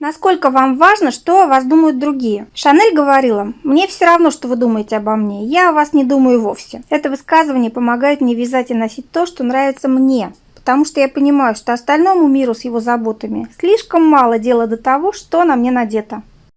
Насколько вам важно, что о вас думают другие? Шанель говорила, мне все равно, что вы думаете обо мне, я о вас не думаю вовсе. Это высказывание помогает мне вязать и носить то, что нравится мне, потому что я понимаю, что остальному миру с его заботами слишком мало дела до того, что на мне надето.